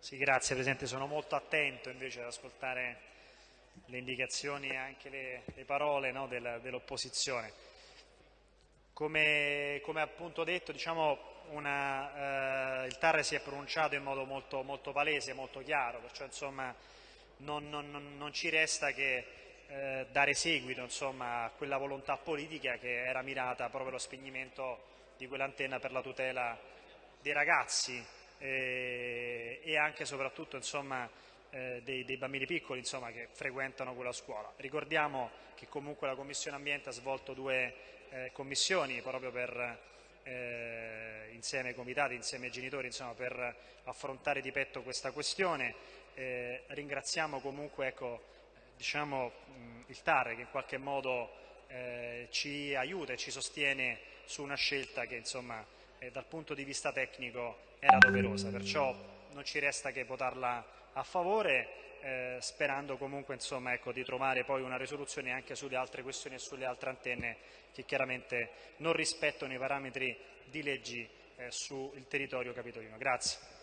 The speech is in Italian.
Sì, grazie Presidente, sono molto attento invece ad ascoltare le indicazioni e anche le, le parole no, del, dell'opposizione. Come, come, appunto detto, diciamo una, eh, il TAR si è pronunciato in modo molto, molto palese, molto chiaro, perciò insomma, non, non, non, ci resta che eh, dare seguito insomma, a quella volontà politica che era mirata proprio allo spegnimento di quell'antenna per la tutela dei ragazzi eh, e anche e soprattutto insomma, eh, dei, dei, bambini piccoli insomma, che frequentano quella scuola. Ricordiamo che comunque la Commissione Ambiente ha svolto due eh, commissioni proprio per, eh, insieme ai comitati, insieme ai genitori, insomma, per affrontare di petto questa questione. Eh, ringraziamo comunque ecco, diciamo, il TAR che in qualche modo eh, ci aiuta e ci sostiene su una scelta che insomma, eh, dal punto di vista tecnico era doverosa, perciò non ci resta che votarla a favore, eh, sperando comunque insomma, ecco, di trovare poi una risoluzione anche sulle altre questioni e sulle altre antenne che chiaramente non rispettano i parametri di leggi eh, sul territorio capitolino. Grazie.